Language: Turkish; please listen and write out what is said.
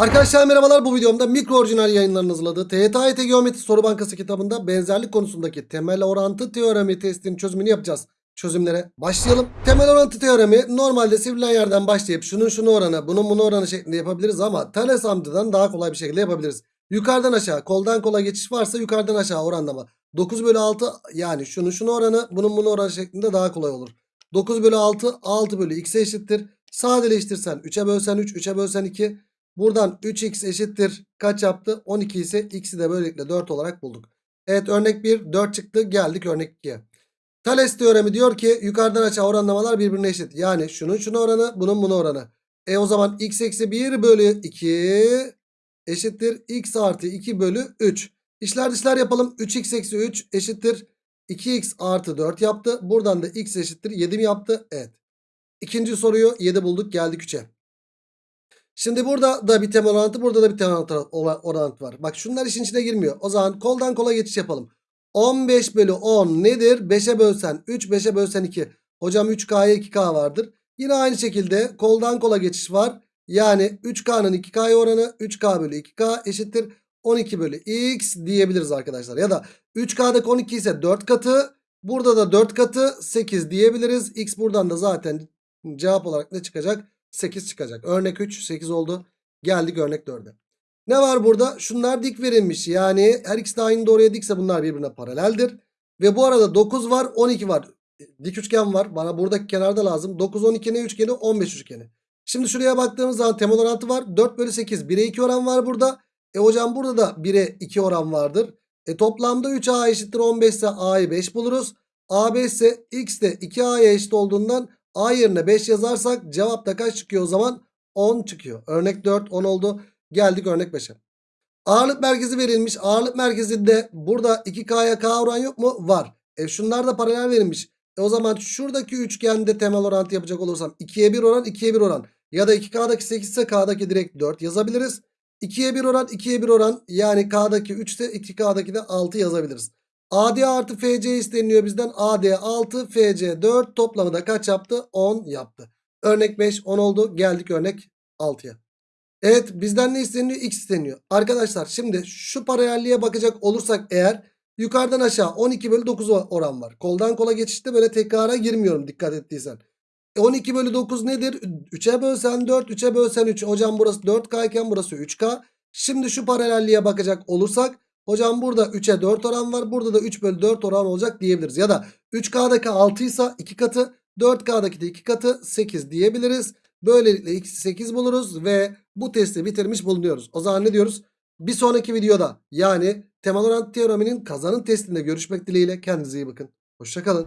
Arkadaşlar merhabalar bu videomda mikro orijinal yayınlarının hazırladığı TYT Geometri Soru Bankası kitabında benzerlik konusundaki temel orantı teoremi testinin çözümünü yapacağız. Çözümlere başlayalım. Temel orantı teoremi normalde sivrilen yerden başlayıp şunun şunu oranı bunun bunu oranı şeklinde yapabiliriz ama Thales amcadan daha kolay bir şekilde yapabiliriz. Yukarıdan aşağı koldan kola geçiş varsa yukarıdan aşağı oranlama. 9 bölü 6 yani şunun şunu oranı bunun bunu oranı şeklinde daha kolay olur. 9 bölü 6 6 bölü x'e eşittir. Sadeleştirsen 3'e bölsen 3 3'e bölsen 2. Buradan 3x eşittir kaç yaptı? 12 ise x'i de böylelikle 4 olarak bulduk. Evet örnek 1 4 çıktı geldik örnek 2'ye. Thales teoremi diyor ki yukarıdan aşağı oranlamalar birbirine eşit. Yani şunun şunu oranı bunun bunu oranı. E o zaman x eksi 1 bölü 2 eşittir x artı 2 bölü 3. İşler dışlar yapalım. 3x eksi 3 eşittir 2x artı 4 yaptı. Buradan da x eşittir 7 mi yaptı? Evet. İkinci soruyu 7 bulduk geldik 3'e. Şimdi burada da bir temel orantı burada da bir temel orantı var. Bak şunlar işin içine girmiyor. O zaman koldan kola geçiş yapalım. 15 bölü 10 nedir? 5'e bölsen 3 5'e bölsen 2. Hocam 3K'ya 2K vardır. Yine aynı şekilde koldan kola geçiş var. Yani 3K'nın 2K'ya oranı 3K bölü 2K eşittir 12 bölü X diyebiliriz arkadaşlar. Ya da 3K'daki 12 ise 4 katı. Burada da 4 katı 8 diyebiliriz. X buradan da zaten cevap olarak ne çıkacak? 8 çıkacak. Örnek 3 8 oldu. Geldik örnek 4'e. Ne var burada? Şunlar dik verilmiş. Yani her ikisi de aynı doğruya dikse bunlar birbirine paraleldir. Ve bu arada 9 var 12 var. Dik üçgen var. Bana buradaki kenarda lazım. 9 12 ne üçgeni? 15 üçgeni. Şimdi şuraya baktığımız zaman temel orantı var. 4 bölü 8. 1'e 2 oran var burada. E hocam burada da 1'e 2 oran vardır. E toplamda 3A eşittir 15 ise A'yı 5 buluruz. A5 ise X de 2A'ya eşit olduğundan A yerine 5 yazarsak cevapta kaç çıkıyor o zaman? 10 çıkıyor. Örnek 4 10 oldu. Geldik örnek 5'e. Ağırlık merkezi verilmiş. Ağırlık merkezinde burada 2K'ya K oran yok mu? Var. E şunlar da paralel verilmiş. E o zaman şuradaki üçgende temel orantı yapacak olursam 2'ye 1 oran 2'ye 1 oran. Ya da 2K'daki 8 ise K'daki direkt 4 yazabiliriz. 2'ye 1 oran 2'ye 1 oran yani K'daki 3 ise 2K'daki de 6 yazabiliriz. AD artı FC isteniyor bizden. AD 6 FC 4 toplamı da kaç yaptı? 10 yaptı. Örnek 5 10 oldu. Geldik örnek 6'ya. Evet bizden ne isteniyor? X isteniyor. Arkadaşlar şimdi şu paralelliğe bakacak olursak eğer yukarıdan aşağı 12 bölü 9 oran var. Koldan kola geçişte böyle tekrara girmiyorum dikkat ettiysen. E 12 bölü 9 nedir? 3'e bölsen 4 3'e bölsen 3. Hocam burası 4K iken burası 3K. Şimdi şu paralelliğe bakacak olursak Hocam burada 3'e 4 oran var. Burada da 3 bölü 4 oran olacak diyebiliriz. Ya da 3K'daki 6 ise 2 katı 4K'daki de 2 katı 8 diyebiliriz. Böylelikle x'i 8 buluruz ve bu testi bitirmiş bulunuyoruz. O zaman ne diyoruz? Bir sonraki videoda yani temel orantı teoreminin kazanın testinde görüşmek dileğiyle kendinize iyi bakın. Hoşçakalın.